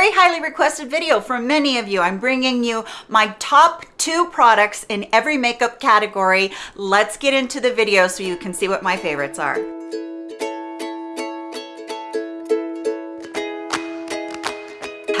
very highly requested video from many of you. I'm bringing you my top two products in every makeup category. Let's get into the video so you can see what my favorites are.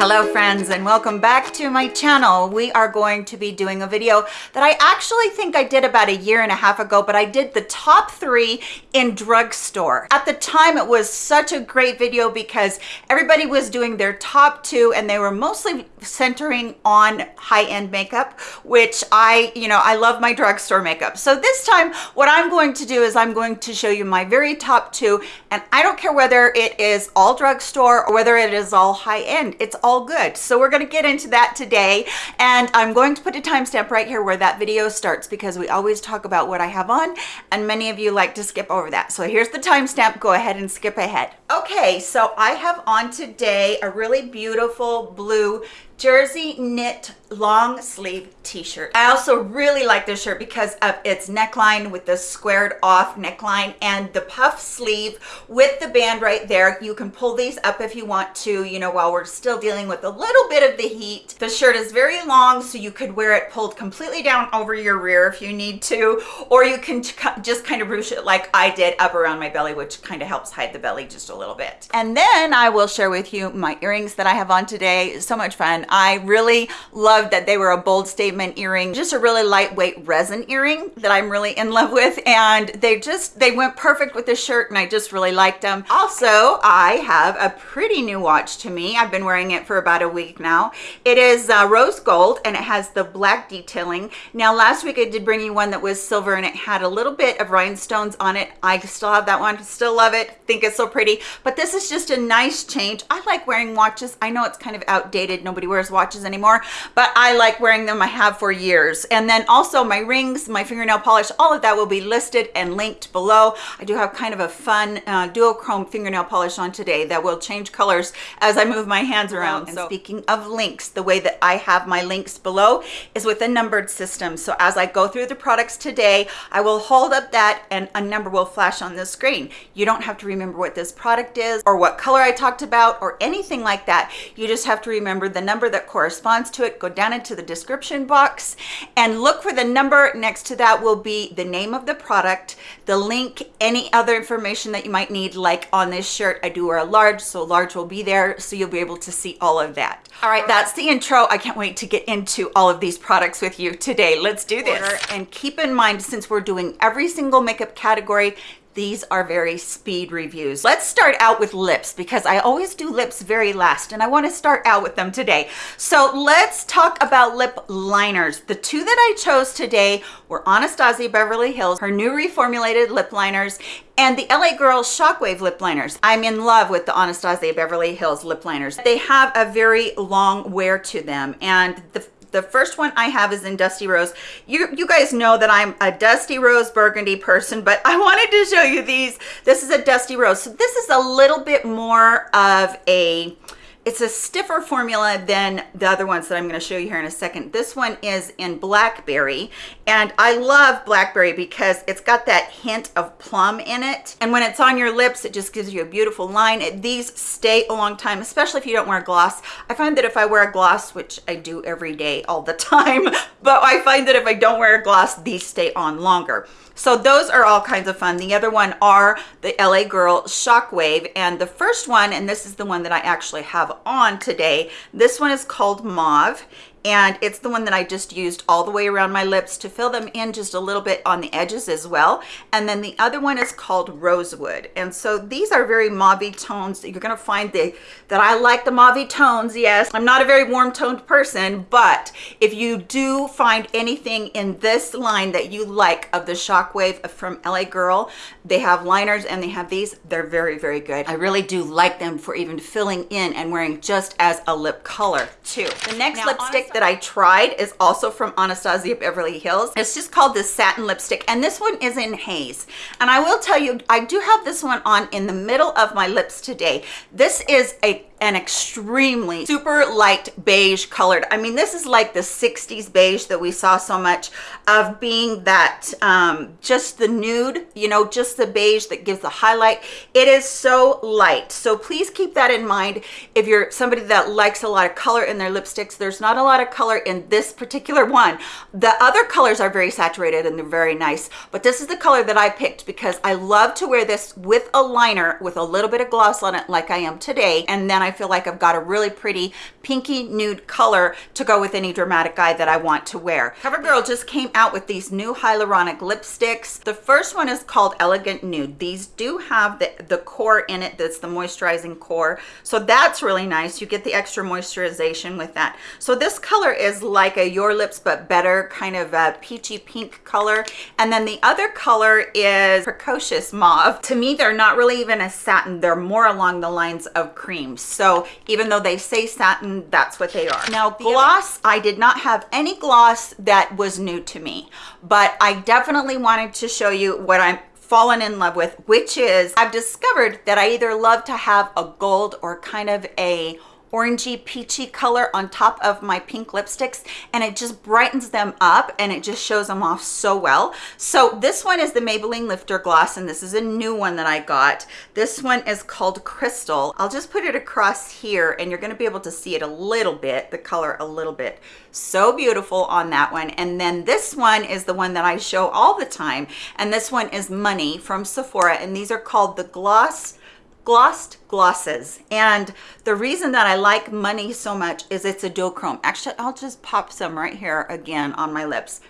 Hello friends and welcome back to my channel. We are going to be doing a video that I actually think I did about a year and a half ago, but I did the top three in drugstore. At the time, it was such a great video because everybody was doing their top two and they were mostly centering on high-end makeup, which I, you know, I love my drugstore makeup. So this time, what I'm going to do is I'm going to show you my very top two and I don't care whether it is all drugstore or whether it is all high-end. It's all all good. So we're going to get into that today. And I'm going to put a timestamp right here where that video starts because we always talk about what I have on and many of you like to skip over that. So here's the timestamp. Go ahead and skip ahead. Okay, so I have on today a really beautiful blue jersey knit long sleeve t-shirt. I also really like this shirt because of its neckline with the squared off neckline and the puff sleeve with the band right there. You can pull these up if you want to, you know, while we're still dealing with a little bit of the heat. The shirt is very long, so you could wear it pulled completely down over your rear if you need to, or you can just kind of ruche it like I did up around my belly, which kind of helps hide the belly just a little bit. And then I will share with you my earrings that I have on today. So much fun. I really loved that they were a bold statement earring, just a really lightweight resin earring that I'm really in love with. And they just, they went perfect with this shirt and I just really liked them. Also, I have a pretty new watch to me. I've been wearing it for about a week now. It is uh, rose gold and it has the black detailing. Now, last week I did bring you one that was silver and it had a little bit of rhinestones on it. I still have that one, still love it, think it's so pretty. But this is just a nice change. I like wearing watches. I know it's kind of outdated. Nobody wears watches watches anymore, but I like wearing them. I have for years. And then also my rings, my fingernail polish, all of that will be listed and linked below. I do have kind of a fun uh, duochrome fingernail polish on today that will change colors as I move my hands around. And so, speaking of links, the way that I have my links below is with a numbered system. So as I go through the products today, I will hold up that and a number will flash on the screen. You don't have to remember what this product is or what color I talked about or anything like that. You just have to remember the number that corresponds corresponds to it, go down into the description box and look for the number next to that will be the name of the product, the link, any other information that you might need, like on this shirt, I do wear a large, so large will be there, so you'll be able to see all of that. All right, that's the intro. I can't wait to get into all of these products with you today. Let's do this. And keep in mind, since we're doing every single makeup category, these are very speed reviews. Let's start out with lips because I always do lips very last and I want to start out with them today. So let's talk about lip liners. The two that I chose today were Anastasia Beverly Hills, her new reformulated lip liners, and the LA Girl Shockwave lip liners. I'm in love with the Anastasia Beverly Hills lip liners. They have a very long wear to them and the the first one I have is in Dusty Rose. You, you guys know that I'm a Dusty Rose Burgundy person, but I wanted to show you these. This is a Dusty Rose. So this is a little bit more of a, it's a stiffer formula than the other ones that I'm going to show you here in a second. This one is in Blackberry, and I love Blackberry because it's got that hint of plum in it. And when it's on your lips, it just gives you a beautiful line. It, these stay a long time, especially if you don't wear a gloss. I find that if I wear a gloss, which I do every day all the time, but I find that if I don't wear a gloss, these stay on longer. So those are all kinds of fun. The other one are the LA Girl Shockwave. And the first one, and this is the one that I actually have on today, this one is called Mauve and it's the one that I just used all the way around my lips to fill them in just a little bit on the edges as well. And then the other one is called Rosewood. And so these are very mauve tones. You're gonna find the, that I like the mauve tones, yes. I'm not a very warm toned person, but if you do find anything in this line that you like of the Shockwave from LA Girl, they have liners and they have these, they're very, very good. I really do like them for even filling in and wearing just as a lip color too. The next now, lipstick that I tried is also from Anastasia Beverly Hills. It's just called this satin lipstick and this one is in haze. And I will tell you, I do have this one on in the middle of my lips today. This is a an extremely super light beige colored. I mean, this is like the 60s beige that we saw so much of being that um, just the nude, you know, just the beige that gives the highlight. It is so light. So please keep that in mind. If you're somebody that likes a lot of color in their lipsticks, there's not a lot of color in this particular one. The other colors are very saturated and they're very nice, but this is the color that I picked because I love to wear this with a liner with a little bit of gloss on it like I am today. And then I feel like I've got a really pretty pinky nude color to go with any dramatic eye that I want to wear. CoverGirl just came out with these new hyaluronic lipsticks. The first one is called Elegant Nude. These do have the, the core in it that's the moisturizing core. So that's really nice. You get the extra moisturization with that. So this color is like a Your Lips But Better kind of a peachy pink color. And then the other color is Precocious Mauve. To me, they're not really even a satin. They're more along the lines of cream. So even though they say satin, that's what they are. Now gloss, I did not have any gloss that was new to me, but I definitely wanted to show you what I'm fallen in love with, which is I've discovered that I either love to have a gold or kind of a orangey peachy color on top of my pink lipsticks and it just brightens them up and it just shows them off so well. So this one is the maybelline lifter gloss and this is a new one that i got. This one is called crystal. I'll just put it across here and you're going to be able to see it a little bit the color a little bit. So beautiful on that one. And then this one is the one that i show all the time and this one is money from sephora and these are called the gloss glossed glosses. And the reason that i like money so much is it's a duochrome. Actually i'll just pop some right here again on my lips.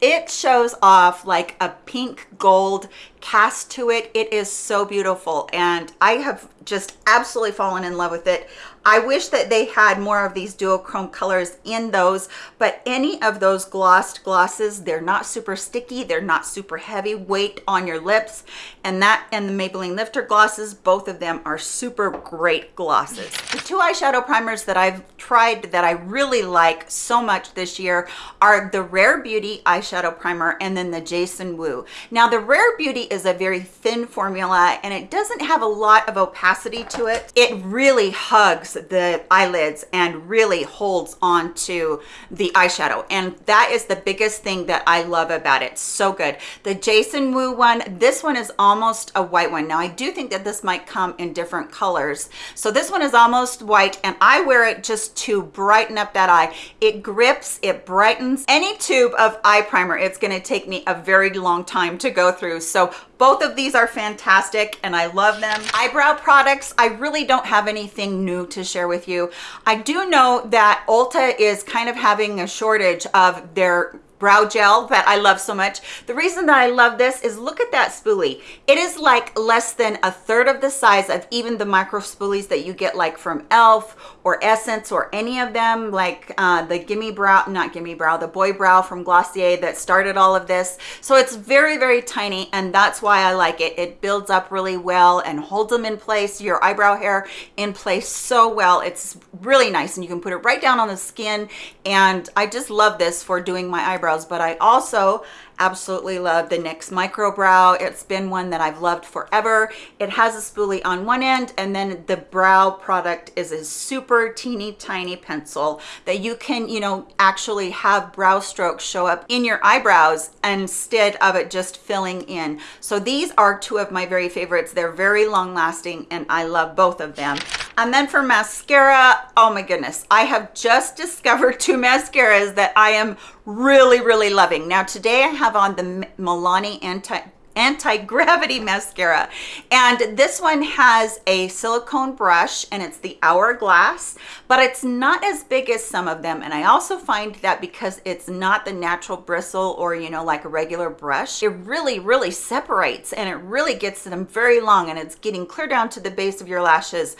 It shows off like a pink gold cast to it. It is so beautiful and i have just absolutely fallen in love with it I wish that they had more of these duochrome colors in those, but any of those glossed glosses, they're not super sticky. They're not super heavy weight on your lips. And that and the Maybelline Lifter glosses, both of them are super great glosses. The two eyeshadow primers that I've tried that I really like so much this year are the Rare Beauty eyeshadow primer and then the Jason Wu. Now the Rare Beauty is a very thin formula and it doesn't have a lot of opacity to it. It really hugs the eyelids and really holds on to the eyeshadow. And that is the biggest thing that i love about it. So good. The jason wu one this one is almost a white one. Now i do think that this might come in different colors. So this one is almost white and i wear it just to brighten up that eye. It grips it brightens any tube of eye primer. It's going to take me a very long time to go through. So both of these are fantastic and I love them. Eyebrow products, I really don't have anything new to share with you. I do know that Ulta is kind of having a shortage of their brow gel that I love so much. The reason that I love this is look at that spoolie. It is like less than a third of the size of even the micro spoolies that you get like from e.l.f. or Essence or any of them like uh, the Gimme Brow, not Gimme Brow, the Boy Brow from Glossier that started all of this. So it's very, very tiny and that's why I like it. It builds up really well and holds them in place, your eyebrow hair in place so well. It's really nice and you can put it right down on the skin and I just love this for doing my eyebrows eyebrows, but I also absolutely love the NYX Micro Brow. It's been one that I've loved forever. It has a spoolie on one end and then the brow product is a super teeny tiny pencil that you can, you know, actually have brow strokes show up in your eyebrows instead of it just filling in. So these are two of my very favorites. They're very long lasting and I love both of them. And then for mascara, oh my goodness, I have just discovered two mascaras that I am really, really loving. Now today I have on the Milani Anti anti-gravity mascara. And this one has a silicone brush and it's the hourglass but it's not as big as some of them and i also find that because it's not the natural bristle or you know like a regular brush it really really separates and it really gets them very long and it's getting clear down to the base of your lashes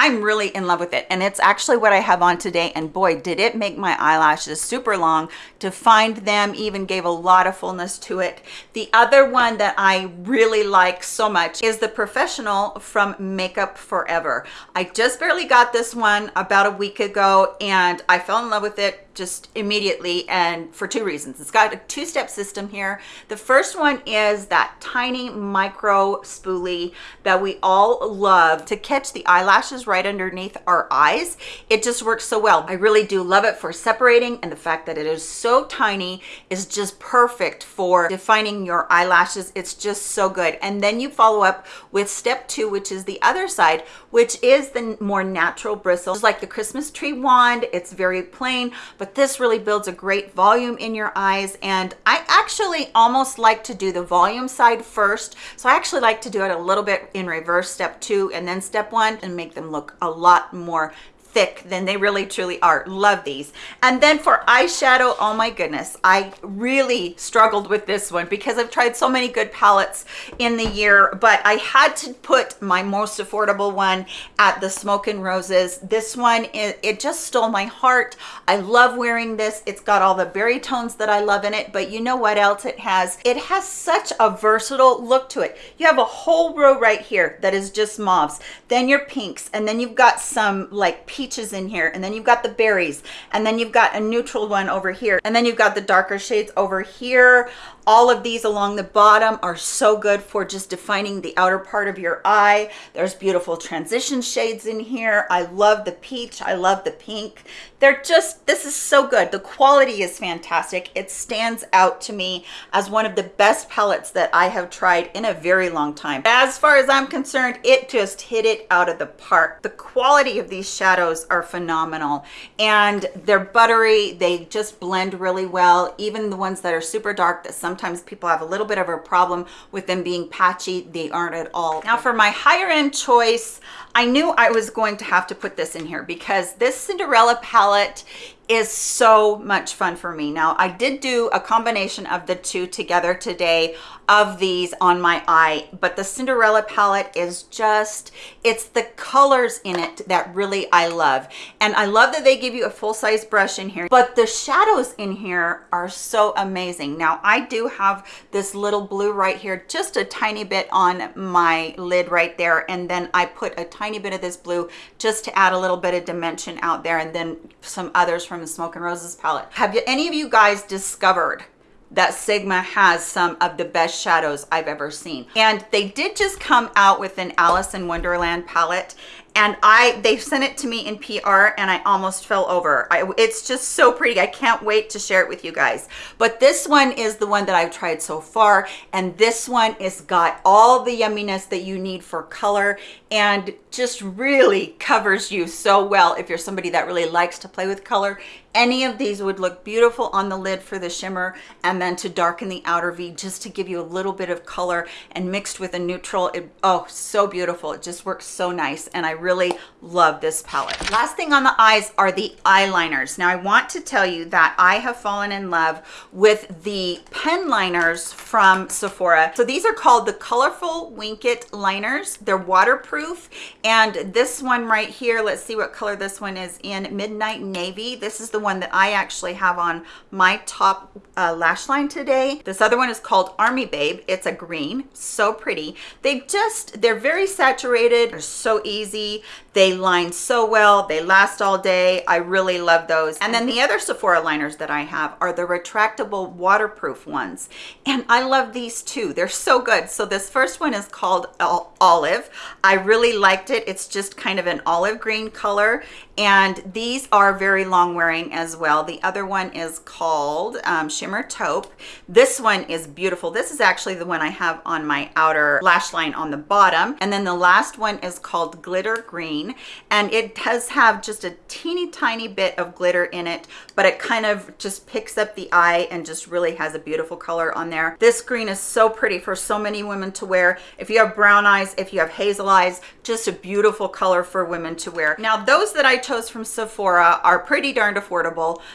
I'm really in love with it. And it's actually what I have on today. And boy, did it make my eyelashes super long to find them, even gave a lot of fullness to it. The other one that I really like so much is the Professional from Makeup Forever. I just barely got this one about a week ago and I fell in love with it just immediately and for two reasons. It's got a two-step system here. The first one is that tiny micro spoolie that we all love to catch the eyelashes right underneath our eyes. It just works so well. I really do love it for separating and the fact that it is so tiny is just perfect for defining your eyelashes. It's just so good. And then you follow up with step two, which is the other side, which is the more natural bristle. Like the Christmas tree wand. It's very plain, but this really builds a great volume in your eyes. And I actually almost like to do the volume side first. So I actually like to do it a little bit in reverse, step two and then step one and make them look a lot more thick than they really truly are. Love these. And then for eyeshadow oh my goodness i really struggled with this one because i've tried so many good palettes in the year but i had to put my most affordable one at the smoke and roses. This one it, it just stole my heart. I love wearing this. It's got all the berry tones that i love in it but you know what else it has? It has such a versatile look to it. You have a whole row right here that is just mauves. Then your pinks and then you've got some like peaches in here and then you've got the berries and then you've got a neutral one over here and then you've got the darker shades over here all of these along the bottom are so good for just defining the outer part of your eye. There's beautiful transition shades in here. I love the peach. I love the pink. They're just, this is so good. The quality is fantastic. It stands out to me as one of the best palettes that I have tried in a very long time. As far as I'm concerned, it just hit it out of the park. The quality of these shadows are phenomenal and they're buttery. They just blend really well. Even the ones that are super dark that sometimes sometimes people have a little bit of a problem with them being patchy. They aren't at all. Now for my higher end choice, I knew I was going to have to put this in here because this Cinderella palette is so much fun for me. Now, I did do a combination of the two together today of these on my eye, but the Cinderella palette is just, it's the colors in it that really I love. And I love that they give you a full-size brush in here, but the shadows in here are so amazing. Now, I do have this little blue right here, just a tiny bit on my lid right there, and then I put a tiny bit of this blue just to add a little bit of dimension out there, and then some others from the Smoke and Roses palette. Have you, any of you guys discovered that Sigma has some of the best shadows I've ever seen. And they did just come out with an Alice in Wonderland palette and I they sent it to me in PR and I almost fell over. I, it's just so pretty. I can't wait to share it with you guys. But this one is the one that I've tried so far and this one is got all the yumminess that you need for color and just really covers you so well if you're somebody that really likes to play with color any of these would look beautiful on the lid for the shimmer and then to darken the outer V just to give you a little bit of color and mixed with a neutral. It, oh, so beautiful. It just works so nice. And I really love this palette. Last thing on the eyes are the eyeliners. Now I want to tell you that I have fallen in love with the pen liners from Sephora. So these are called the Colorful Wink It liners. They're waterproof. And this one right here, let's see what color this one is in, Midnight Navy. This is the one that I actually have on my top uh, lash line today. This other one is called Army Babe. It's a green, so pretty. They just, they're very saturated. They're so easy. They line so well. They last all day. I really love those. And then the other Sephora liners that I have are the retractable waterproof ones. And I love these too. They're so good. So this first one is called Olive. I really liked it. It's just kind of an olive green color. And these are very long wearing as well. The other one is called um, Shimmer Taupe. This one is beautiful. This is actually the one I have on my outer lash line on the bottom. And then the last one is called Glitter Green. And it does have just a teeny tiny bit of glitter in it, but it kind of just picks up the eye and just really has a beautiful color on there. This green is so pretty for so many women to wear. If you have brown eyes, if you have hazel eyes, just a beautiful color for women to wear. Now, those that I chose from Sephora are pretty darned affordable,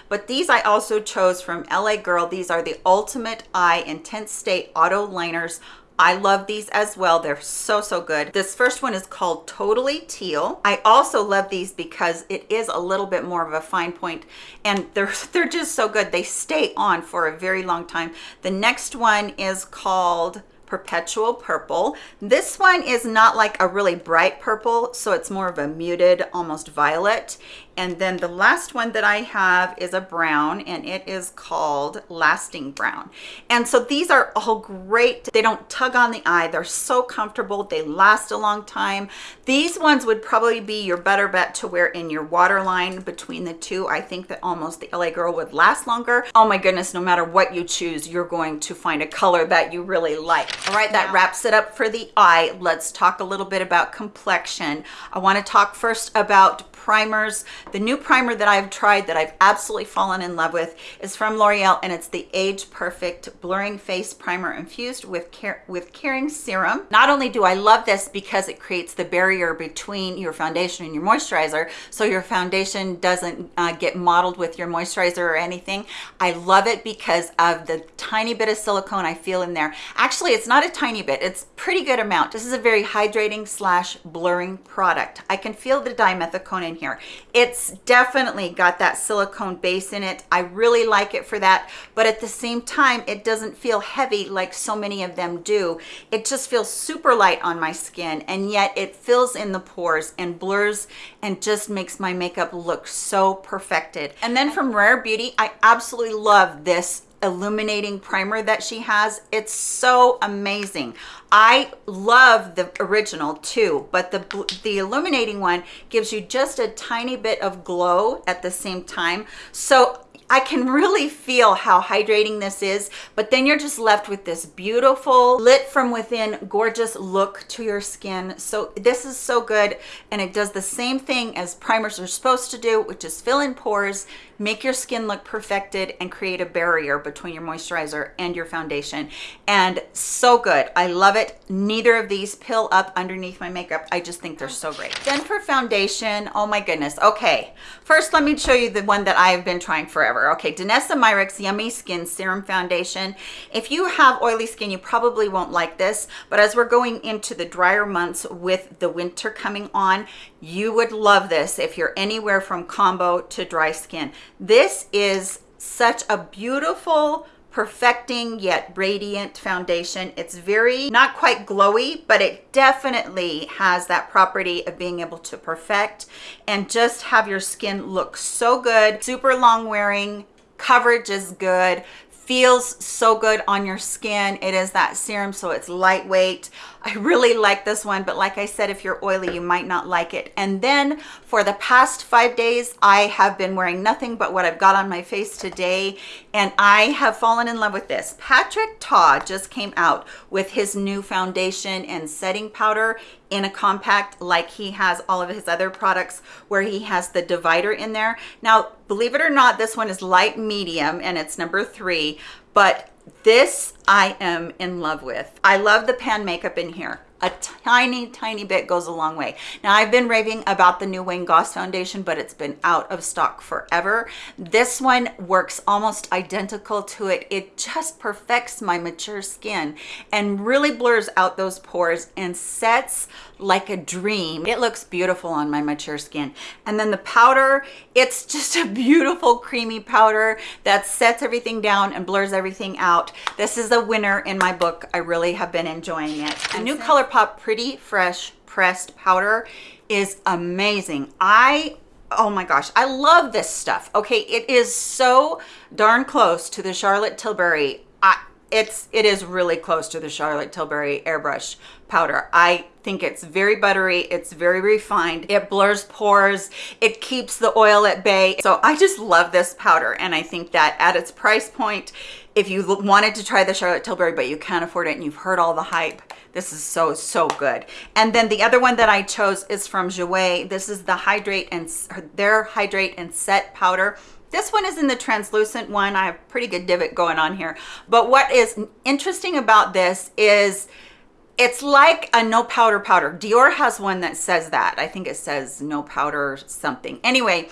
but these I also chose from LA Girl. These are the Ultimate Eye Intense Stay Auto Liners I love these as well. They're so, so good. This first one is called Totally Teal. I also love these because it is a little bit more of a fine point and they're, they're just so good. They stay on for a very long time. The next one is called perpetual purple this one is not like a really bright purple so it's more of a muted almost violet And then the last one that I have is a brown and it is called Lasting Brown. And so these are all great. They don't tug on the eye. They're so comfortable. They last a long time. These ones would probably be your better bet to wear in your waterline between the two. I think that almost the LA Girl would last longer. Oh my goodness, no matter what you choose, you're going to find a color that you really like. All right, that wraps it up for the eye. Let's talk a little bit about complexion. I wanna talk first about primers. The new primer that I've tried that I've absolutely fallen in love with is from L'Oreal and it's the Age Perfect Blurring Face Primer infused with, care, with Caring Serum. Not only do I love this because it creates the barrier between your foundation and your moisturizer so your foundation doesn't uh, get mottled with your moisturizer or anything. I love it because of the tiny bit of silicone I feel in there. Actually, it's not a tiny bit, it's pretty good amount. This is a very hydrating slash blurring product. I can feel the dimethicone in here. It's definitely got that silicone base in it. I really like it for that. But at the same time, it doesn't feel heavy like so many of them do. It just feels super light on my skin. And yet it fills in the pores and blurs and just makes my makeup look so perfected. And then from Rare Beauty, I absolutely love this illuminating primer that she has. It's so amazing. I love the original too but the the illuminating one gives you just a tiny bit of glow at the same time. So I can really feel how hydrating this is, but then you're just left with this beautiful, lit from within, gorgeous look to your skin. So this is so good, and it does the same thing as primers are supposed to do, which is fill in pores, make your skin look perfected and create a barrier between your moisturizer and your foundation. And so good. I love it. Neither of these pill up underneath my makeup. I just think they're so great. Then for foundation oh my goodness. Okay. First let me show you the one that i've been trying forever. Okay danessa myricks yummy skin serum foundation. If you have oily skin you probably won't like this but as we're going into the drier months with the winter coming on you would love this if you're anywhere from combo to dry skin this is such a beautiful perfecting yet radiant foundation. It's very, not quite glowy, but it definitely has that property of being able to perfect and just have your skin look so good. Super long wearing, coverage is good, feels so good on your skin. It is that serum, so it's lightweight. I really like this one, but like I said, if you're oily, you might not like it. And then for the past five days, I have been wearing nothing but what I've got on my face today, and I have fallen in love with this. Patrick Ta just came out with his new foundation and setting powder in a compact like he has all of his other products where he has the divider in there. Now, believe it or not, this one is light medium and it's number three, but this I am in love with. I love the pan makeup in here a tiny, tiny bit goes a long way. Now, I've been raving about the new Wayne Goss foundation, but it's been out of stock forever. This one works almost identical to it. It just perfects my mature skin and really blurs out those pores and sets like a dream. It looks beautiful on my mature skin. And then the powder, it's just a beautiful creamy powder that sets everything down and blurs everything out. This is a winner in my book. I really have been enjoying it. A new ColourPop Pretty Fresh Pressed Powder is amazing. I oh my gosh i love this stuff okay? It is so darn close to the charlotte tilbury. I, it's it is really close to the charlotte tilbury airbrush powder. I think it's very buttery it's very refined it blurs pores it keeps the oil at bay. So i just love this powder and i think that at its price point if you wanted to try the charlotte tilbury but you can't afford it and you've heard all the hype this is so so good and then the other one that i chose is from Jouer. this is the hydrate and their hydrate and set powder this one is in the translucent one. I have pretty good divot going on here. But what is interesting about this is it's like a no powder powder. Dior has one that says that. I think it says no powder something. Anyway,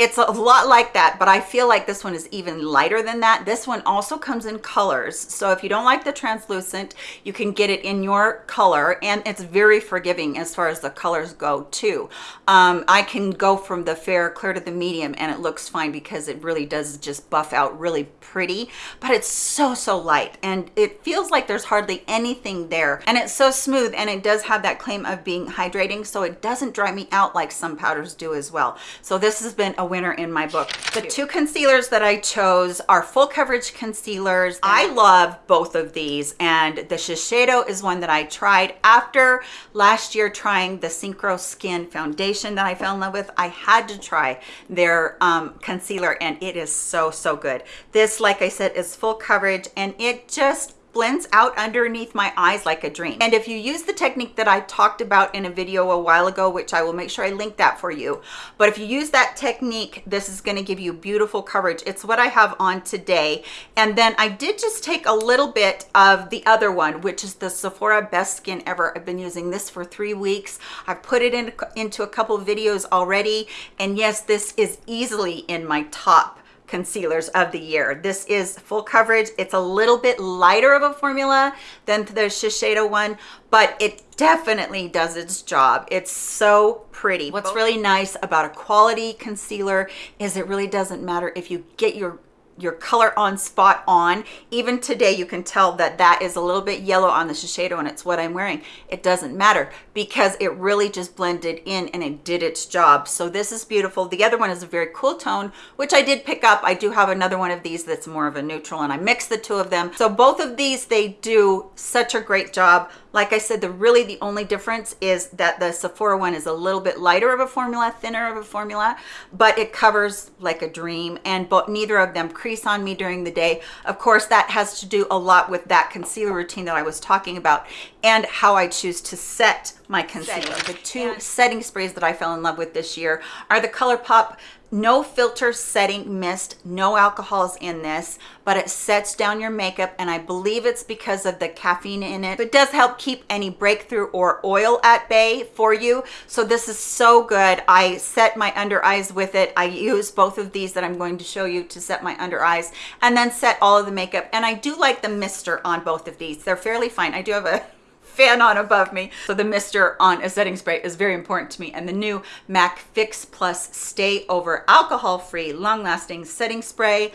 it's a lot like that, but I feel like this one is even lighter than that. This one also comes in colors. So if you don't like the translucent, you can get it in your color and it's very forgiving as far as the colors go too. Um, I can go from the fair clear to the medium and it looks fine because it really does just buff out really pretty, but it's so, so light and it feels like there's hardly anything there. And it's so smooth and it does have that claim of being hydrating so it doesn't dry me out like some powders do as well. So this has been a winner in my book. The two concealers that I chose are full coverage concealers. I love both of these and the Shiseido is one that I tried after last year trying the Synchro Skin foundation that I fell in love with. I had to try their um, concealer and it is so, so good. This, like I said, is full coverage and it just blends out underneath my eyes like a dream. And if you use the technique that I talked about in a video a while ago, which I will make sure I link that for you, but if you use that technique, this is gonna give you beautiful coverage. It's what I have on today. And then I did just take a little bit of the other one, which is the Sephora Best Skin Ever. I've been using this for three weeks. I've put it in, into a couple videos already. And yes, this is easily in my top concealers of the year. This is full coverage. It's a little bit lighter of a formula than the Shiseido one, but it definitely does its job. It's so pretty. What's really nice about a quality concealer is it really doesn't matter if you get your your color on spot on. Even today you can tell that that is a little bit yellow on the Shiseido and it's what I'm wearing. It doesn't matter because it really just blended in and it did its job. So this is beautiful. The other one is a very cool tone which I did pick up. I do have another one of these that's more of a neutral and I mixed the two of them. So both of these they do such a great job. Like I said, the really the only difference is that the Sephora one is a little bit lighter of a formula, thinner of a formula, but it covers like a dream and but neither of them crease on me during the day. Of course, that has to do a lot with that concealer routine that I was talking about and how I choose to set my concealer. The two setting sprays that I fell in love with this year are the ColourPop no filter setting mist no alcohols in this but it sets down your makeup and i believe it's because of the caffeine in it. It does help keep any breakthrough or oil at bay for you. So this is so good. I set my under eyes with it. I use both of these that i'm going to show you to set my under eyes and then set all of the makeup. And i do like the mister on both of these. They're fairly fine. I do have a fan on above me. So the mister on a setting spray is very important to me. And the new MAC Fix Plus Stay Over Alcohol Free Long Lasting Setting Spray.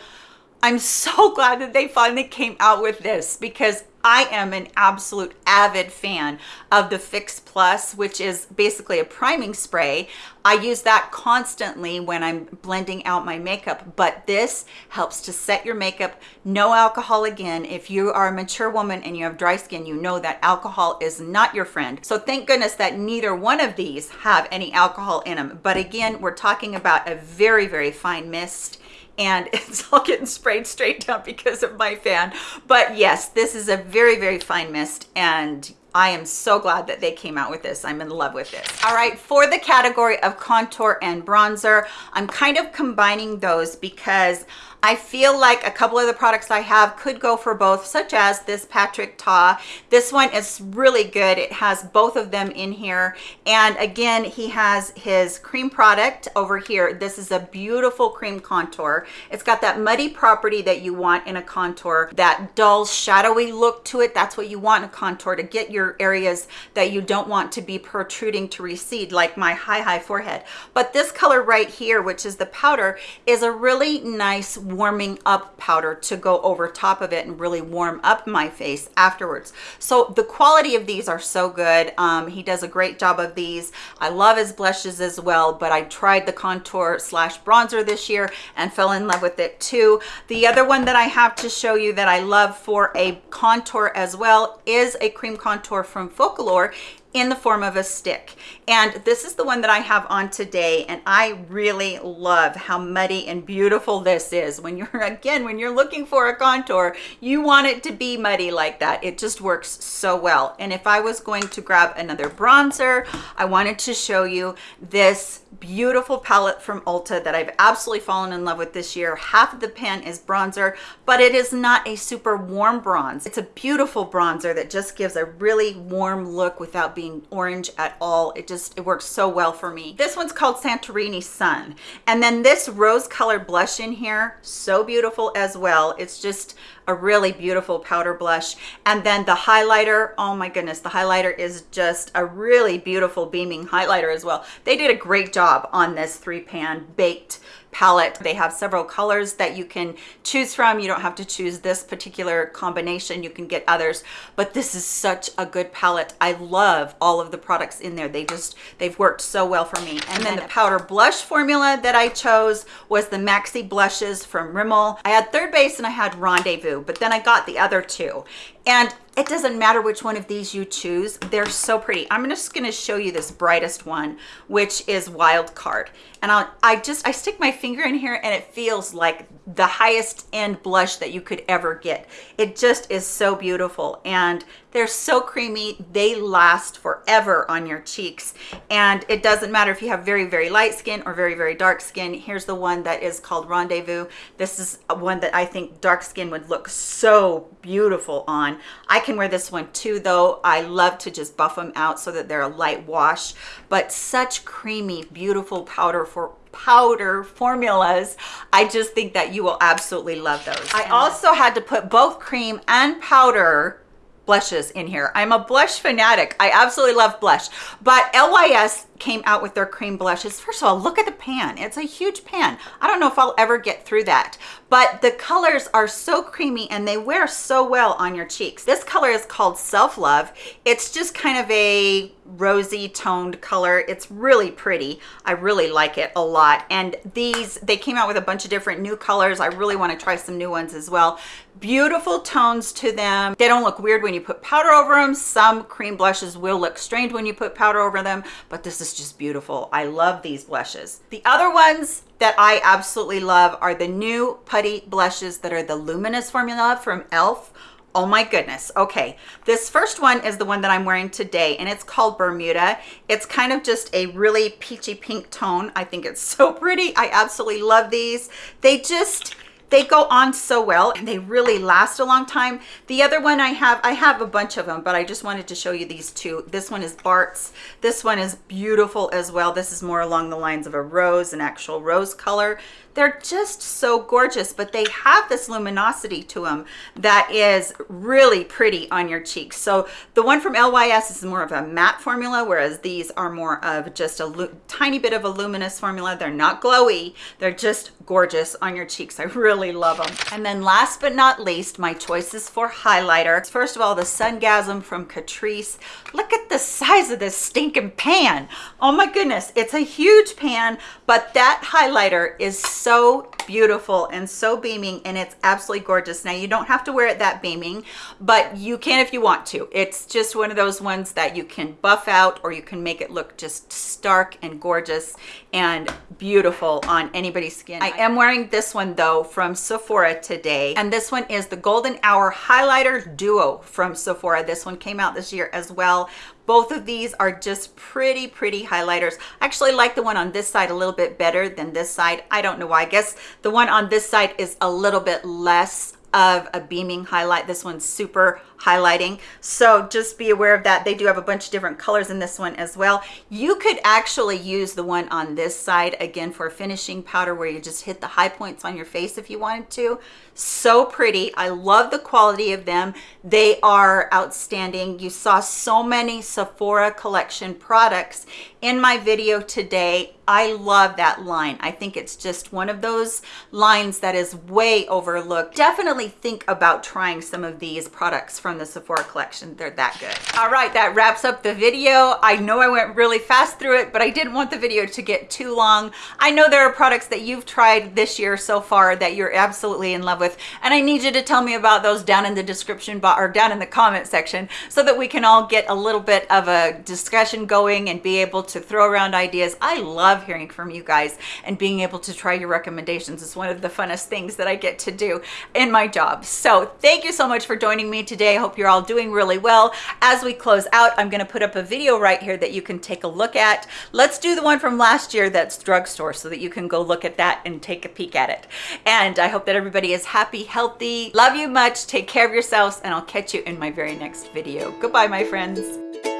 I'm so glad that they finally came out with this because I am an absolute avid fan of the Fix Plus, which is basically a priming spray. I use that constantly when I'm blending out my makeup, but this helps to set your makeup. No alcohol again. If you are a mature woman and you have dry skin, you know that alcohol is not your friend. So thank goodness that neither one of these have any alcohol in them. But again, we're talking about a very, very fine mist and it's all getting sprayed straight down because of my fan. But yes, this is a very, very fine mist and I am so glad that they came out with this. I'm in love with this. All right, for the category of contour and bronzer, I'm kind of combining those because I feel like a couple of the products I have could go for both, such as this Patrick Ta. This one is really good. It has both of them in here. And again, he has his cream product over here. This is a beautiful cream contour. It's got that muddy property that you want in a contour, that dull, shadowy look to it. That's what you want in a contour to get your areas that you don't want to be protruding to recede, like my high, high forehead. But this color right here, which is the powder, is a really nice warming up powder to go over top of it and really warm up my face afterwards. So the quality of these are so good. Um, he does a great job of these. I love his blushes as well, but I tried the contour slash bronzer this year and fell in love with it too. The other one that I have to show you that I love for a contour as well is a cream contour from Focallure in the form of a stick. And this is the one that I have on today. And I really love how muddy and beautiful this is. When you're, again, when you're looking for a contour, you want it to be muddy like that. It just works so well. And if I was going to grab another bronzer, I wanted to show you this beautiful palette from Ulta that I've absolutely fallen in love with this year. Half of the pan is bronzer, but it is not a super warm bronze. It's a beautiful bronzer that just gives a really warm look without being orange at all. It just, it works so well for me. This one's called Santorini Sun. And then this rose colored blush in here, so beautiful as well. It's just a really beautiful powder blush. And then the highlighter, oh my goodness, the highlighter is just a really beautiful beaming highlighter as well. They did a great job on this three pan baked palette. They have several colors that you can choose from. You don't have to choose this particular combination. You can get others, but this is such a good palette. I love all of the products in there. They just, they've worked so well for me. And then the powder blush formula that I chose was the Maxi Blushes from Rimmel. I had Third Base and I had Rendezvous, but then I got the other two. And it doesn't matter which one of these you choose. They're so pretty. I'm just going to show you this brightest one, which is Wild Card. And I'll, I just, I stick my finger in here and it feels like the highest end blush that you could ever get. It just is so beautiful. And they're so creamy. They last forever on your cheeks. And it doesn't matter if you have very, very light skin or very, very dark skin. Here's the one that is called Rendezvous. This is one that I think dark skin would look so beautiful on. I can wear this one too, though. I love to just buff them out so that they're a light wash, but such creamy, beautiful powder for powder formulas i just think that you will absolutely love those i also had to put both cream and powder blushes in here. I'm a blush fanatic. I absolutely love blush, but LYS came out with their cream blushes. First of all, look at the pan. It's a huge pan. I don't know if I'll ever get through that, but the colors are so creamy and they wear so well on your cheeks. This color is called Self Love. It's just kind of a rosy toned color. It's really pretty. I really like it a lot. And these, they came out with a bunch of different new colors. I really want to try some new ones as well. Beautiful tones to them. They don't look weird when you put powder over them. Some cream blushes will look strange when you put powder over them, but this is just beautiful. I love these blushes. The other ones that I absolutely love are the new putty blushes that are the luminous formula from e.l.f. Oh my goodness. Okay. This first one is the one that I'm wearing today and it's called Bermuda. It's kind of just a really peachy pink tone. I think it's so pretty. I absolutely love these. They just, they go on so well and they really last a long time the other one i have i have a bunch of them but i just wanted to show you these two this one is bart's this one is beautiful as well this is more along the lines of a rose an actual rose color they're just so gorgeous, but they have this luminosity to them that is really pretty on your cheeks. So the one from LYS is more of a matte formula, whereas these are more of just a tiny bit of a luminous formula. They're not glowy. They're just gorgeous on your cheeks. I really love them. And then last but not least, my choices for highlighter. First of all, the Sungasm from Catrice. Look at the size of this stinking pan. Oh my goodness, it's a huge pan, but that highlighter is so beautiful and so beaming and it's absolutely gorgeous. Now you don't have to wear it that beaming, but you can if you want to. It's just one of those ones that you can buff out or you can make it look just stark and gorgeous and beautiful on anybody's skin. I am wearing this one though from Sephora today and this one is the Golden Hour Highlighter Duo from Sephora. This one came out this year as well both of these are just pretty, pretty highlighters. I actually like the one on this side a little bit better than this side. I don't know why. I guess the one on this side is a little bit less of a beaming highlight. This one's super highlighting. So just be aware of that. They do have a bunch of different colors in this one as well. You could actually use the one on this side again for finishing powder where you just hit the high points on your face if you wanted to. So pretty. I love the quality of them. They are outstanding. You saw so many Sephora collection products in my video today. I love that line. I think it's just one of those lines that is way overlooked. Definitely think about trying some of these products from the Sephora collection. They're that good. All right, that wraps up the video. I know I went really fast through it, but I didn't want the video to get too long. I know there are products that you've tried this year so far that you're absolutely in love with, and I need you to tell me about those down in the description box or down in the comment section so that we can all get a little bit of a discussion going and be able to throw around ideas. I love hearing from you guys and being able to try your recommendations is one of the funnest things that I get to do in my job. So thank you so much for joining me today. I hope you're all doing really well. As we close out, I'm gonna put up a video right here that you can take a look at. Let's do the one from last year that's drugstore so that you can go look at that and take a peek at it. And I hope that everybody is happy, healthy. Love you much. Take care of yourselves and I'll catch you in my very next video. Goodbye, my friends.